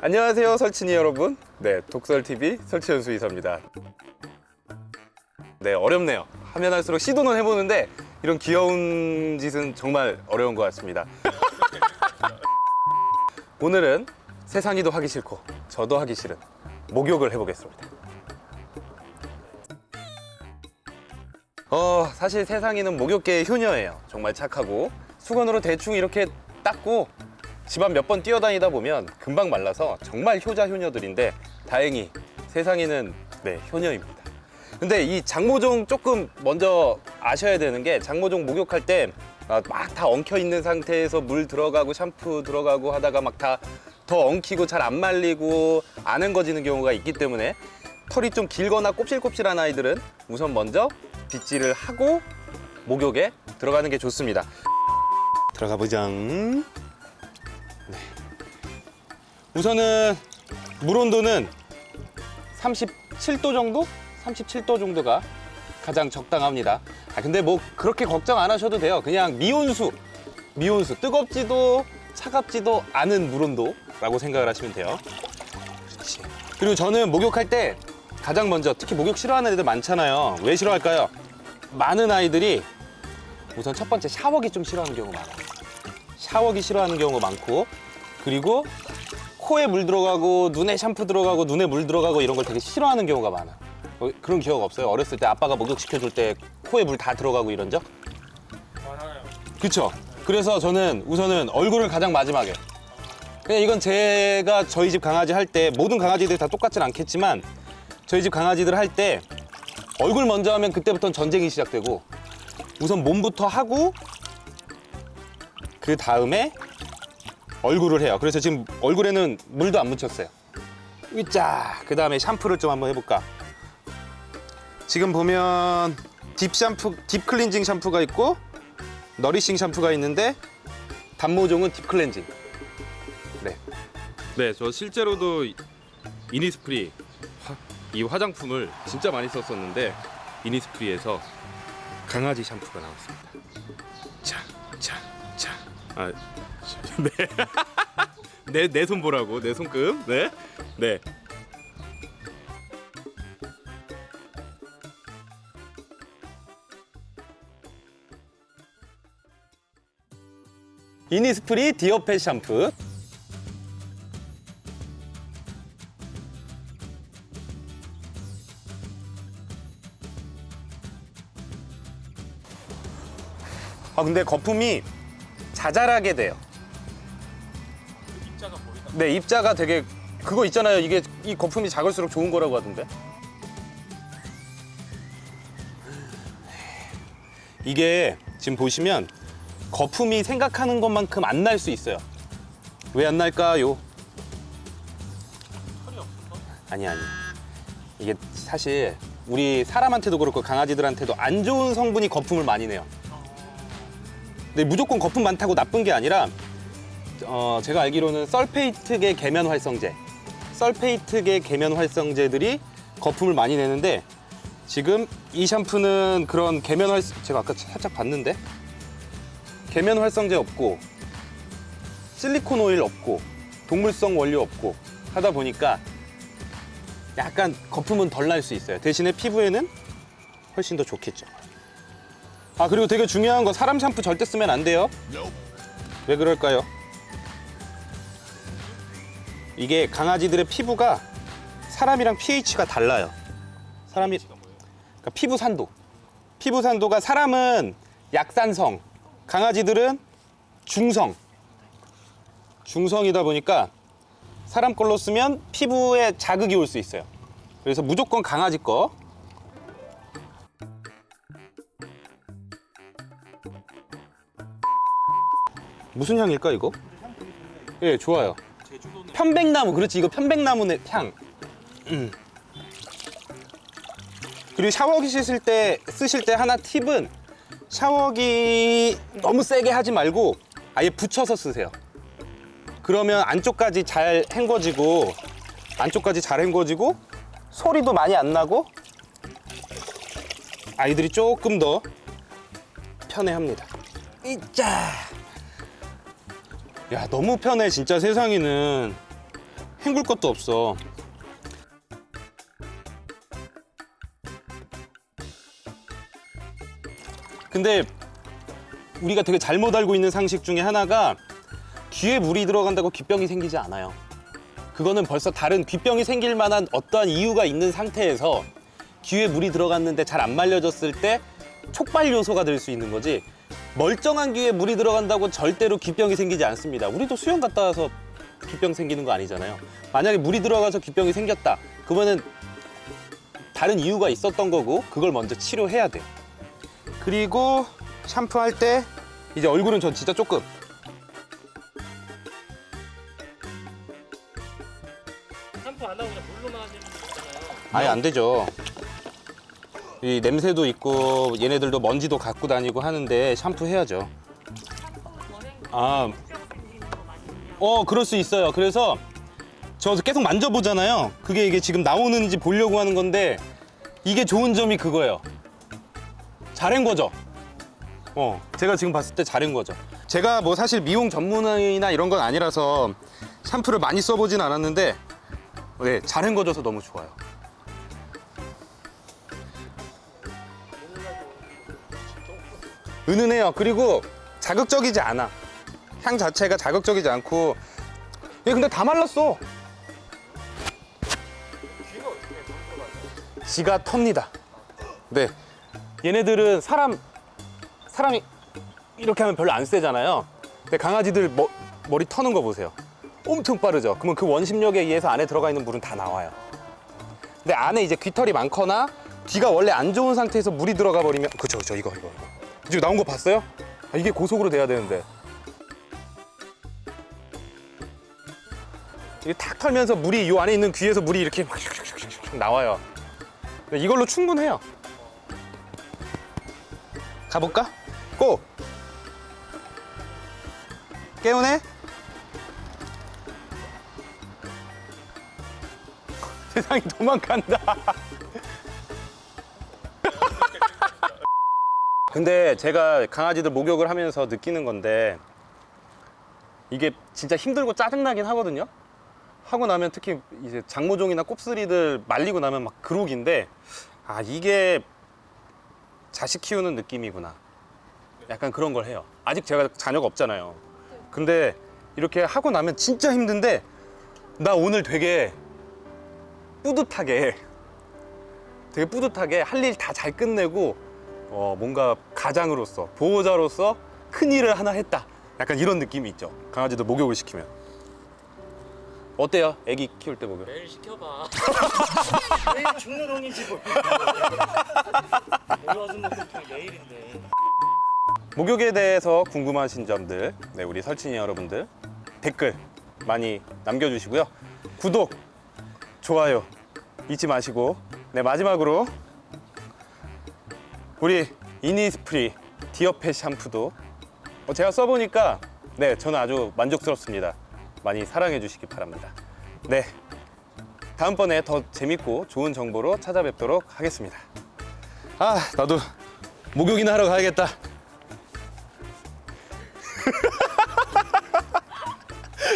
안녕하세요 설친이 여러분. 네 독설TV 설치현수 이사입니다. 네 어렵네요. 하면 할수록 시도는 해보는데 이런 귀여운 짓은 정말 어려운 것 같습니다. 오늘은 세상이도 하기 싫고 저도 하기 싫은 목욕을 해보겠습니다. 어 사실 세상이는 목욕계의 효녀예요. 정말 착하고 수건으로 대충 이렇게 닦고 집안 몇 번 뛰어다니다 보면 금방 말라서 정말 효자 효녀들인데 다행히 세상에는 네 효녀입니다. 근데 이 장모종 조금 먼저 아셔야 되는 게 장모종 목욕할 때 막 다 엉켜 있는 상태에서 물 들어가고 샴푸 들어가고 하다가 막 다 더 엉키고 잘 안 말리고 안 헹궈지는 경우가 있기 때문에 털이 좀 길거나 곱실곱실한 아이들은 우선 먼저 빗질을 하고 목욕에 들어가는 게 좋습니다. 들어가 보장. 우선은 물 온도는 37도 정도? 37도 정도가 가장 적당합니다. 아, 근데 뭐 그렇게 걱정 안 하셔도 돼요. 그냥 미온수, 미온수. 뜨겁지도 차갑지도 않은 물 온도라고 생각을 하시면 돼요. 그리고 저는 목욕할 때 가장 먼저 특히 목욕 싫어하는 애들 많잖아요. 왜 싫어할까요? 많은 아이들이 우선 첫 번째 샤워기 좀 싫어하는 경우가 많아요. 샤워기 싫어하는 경우가 많고 그리고 코에 물 들어가고 눈에 샴푸 들어가고 눈에 물 들어가고 이런 걸 되게 싫어하는 경우가 많아. 어, 그런 기억 없어요? 어렸을 때 아빠가 목욕 시켜줄 때 코에 물 다 들어가고 이런 적? 많아요. 그쵸? 그래서 저는 우선은 얼굴을 가장 마지막에. 그냥 이건 제가 저희 집 강아지 할 때 모든 강아지들이 다 똑같진 않겠지만 저희 집 강아지들 할 때 얼굴 먼저 하면 그때부터는 전쟁이 시작되고 우선 몸부터 하고 그 다음에 얼굴을 해요. 그래서 지금 얼굴에는 물도 안 묻혔어요. 으짜. 그 다음에 샴푸를 좀 한번 해볼까. 지금 보면 딥 샴푸, 딥 클렌징 샴푸가 있고 너리싱 샴푸가 있는데 단모종은 딥 클렌징. 네. 네, 저 실제로도 이니스프리 화- 이 화장품을 진짜 많이 썼었는데 이니스프리에서 강아지 샴푸가 나왔습니다. 자, 자, 자. 아, 네. 내 내 손 보라고 내 손금. 네, 네. 이니스프리 디어펫 샴푸. 아 근데 거품이 자잘하게 돼요. 네 입자가 되게 그거 있잖아요. 이게 이 거품이 작을수록 좋은 거라고 하던데. 이게 지금 보시면 거품이 생각하는 것만큼 안 날 수 있어요. 왜 안 날까요? 아니 아니. 이게 사실 우리 사람한테도 그렇고 강아지들한테도 안 좋은 성분이 거품을 많이 내요. 근데 무조건 거품 많다고 나쁜 게 아니라 어, 제가 알기로는 설페이트계 계면 활성제, 설페이트계 계면 활성제들이 거품을 많이 내는데 지금 이 샴푸는 그런 계면 활 제가 아까 살짝 봤는데 계면 활성제 없고 실리콘 오일 없고 동물성 원료 없고 하다 보니까 약간 거품은 덜 날 수 있어요. 대신에 피부에는 훨씬 더 좋겠죠. 아 그리고 되게 중요한 거 사람 샴푸 절대 쓰면 안 돼요. 왜 그럴까요? 이게 강아지들의 피부가 사람이랑 pH가 달라요. 사람이 그러니까 피부 산도. 피부 산도가 사람은 약산성, 강아지들은 중성. 중성이다 보니까 사람 걸로 쓰면 피부에 자극이 올 수 있어요. 그래서 무조건 강아지 거. 무슨 향일까 이거? 예, 좋아요. 편백나무, 그렇지 이거 편백나무 향. 음. 그리고 샤워기 씻을 때 쓰실 때 하나 팁은 샤워기 너무 세게 하지 말고 아예 붙여서 쓰세요. 그러면 안쪽까지 잘 헹궈지고 안쪽까지 잘 헹궈지고 소리도 많이 안 나고 아이들이 조금 더 편해합니다. 이짜. 야 너무 편해 진짜 세상에는 헹굴 것도 없어. 근데 우리가 되게 잘못 알고 있는 상식 중에 하나가 귀에 물이 들어간다고 귀병이 생기지 않아요. 그거는 벌써 다른 귀병이 생길 만한 어떠한 이유가 있는 상태에서 귀에 물이 들어갔는데 잘 안 말려졌을 때 촉발 요소가 될 수 있는 거지 멀쩡한 귀에 물이 들어간다고 절대로 귀병이 생기지 않습니다. 우리도 수영 갔다 와서 귀병 생기는 거 아니잖아요. 만약에 물이 들어가서 귀병이 생겼다. 그러면은 다른 이유가 있었던 거고 그걸 먼저 치료해야 돼요. 그리고 샴푸할 때 이제 얼굴은 전 진짜 조금 샴푸 안 하고 그냥 물로만 하시는 분 있잖아요. 아예 안 되죠. 이 냄새도 있고 얘네들도 먼지도 갖고 다니고 하는데 샴푸 해야죠. 아, 어 그럴 수 있어요. 그래서 저 계속 만져보잖아요. 그게 이게 지금 나오는지 보려고 하는 건데 이게 좋은 점이 그거예요. 잘한 거죠. 어, 제가 지금 봤을 때 잘한 거죠. 제가 뭐 사실 미용 전문의나 이런 건 아니라서 샴푸를 많이 써보진 않았는데 네, 잘한 거져서 너무 좋아요. 은은해요. 그리고 자극적이지 않아. 향 자체가 자극적이지 않고. 얘 근데 다 말랐어. 지가 텁니다. 네. 얘네들은 사람, 사람이 이렇게 하면 별로 안 세잖아요. 근데 강아지들 머, 머리 터는 거 보세요. 엄청 빠르죠. 그러면 그 원심력에 의해서 안에 들어가 있는 물은 다 나와요. 근데 안에 이제 귀털이 많거나 귀가 원래 안 좋은 상태에서 물이 들어가 버리면 그쵸 그쵸 이거 이거 지금 나온 거 봤어요? 아, 이게 고속으로 돼야 되는데 탁 털면서 물이 이 안에 있는 귀에서 물이 이렇게 막 나와요 근데 이걸로 충분해요 가볼까? 고! 깨우네? 세상이 도망간다 근데 제가 강아지들 목욕을 하면서 느끼는 건데 이게 진짜 힘들고 짜증나긴 하거든요. 하고 나면 특히 이제 장모종이나 곱슬이들 말리고 나면 막 그록인데 아 이게 자식 키우는 느낌이구나. 약간 그런 걸 해요. 아직 제가 자녀가 없잖아요. 근데 이렇게 하고 나면 진짜 힘든데 나 오늘 되게 뿌듯하게 되게 뿌듯하게 할 일 다 잘 끝내고 어, 뭔가 가장으로서 보호자로서 큰 일을 하나 했다. 약간 이런 느낌이 있죠. 강아지도 목욕을 시키면 어때요? 아기 키울 때 목욕? 매일 시켜봐. 매일 중노동이지 뭐. 모여준 것도 매일인데. 목욕에 대해서 궁금하신 점들, 네, 우리 설친이 여러분들 댓글 많이 남겨주시고요. 구독, 좋아요 잊지 마시고, 네 마지막으로 우리 이니스프리 디어펫 샴푸도 어, 제가 써보니까 네 저는 아주 만족스럽습니다. 많이 사랑해 주시기 바랍니다. 네 다음번에 더 재밌고 좋은 정보로 찾아뵙도록 하겠습니다. 아 나도 목욕이나 하러 가야겠다.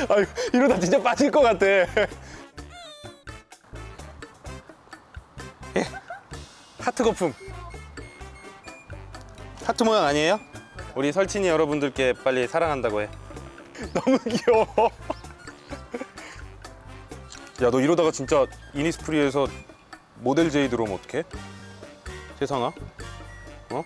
아유, 이러다 진짜 빠질 것 같아. 예. 하트 거품. 하트 모양 아니에요? 우리 설친이 여러분들께 빨리 사랑한다고 해. 너무 귀여워. 야, 너 이러다가 진짜 이니스프리에서 모델 제이 들어오면 어떡해? 세상아? 어?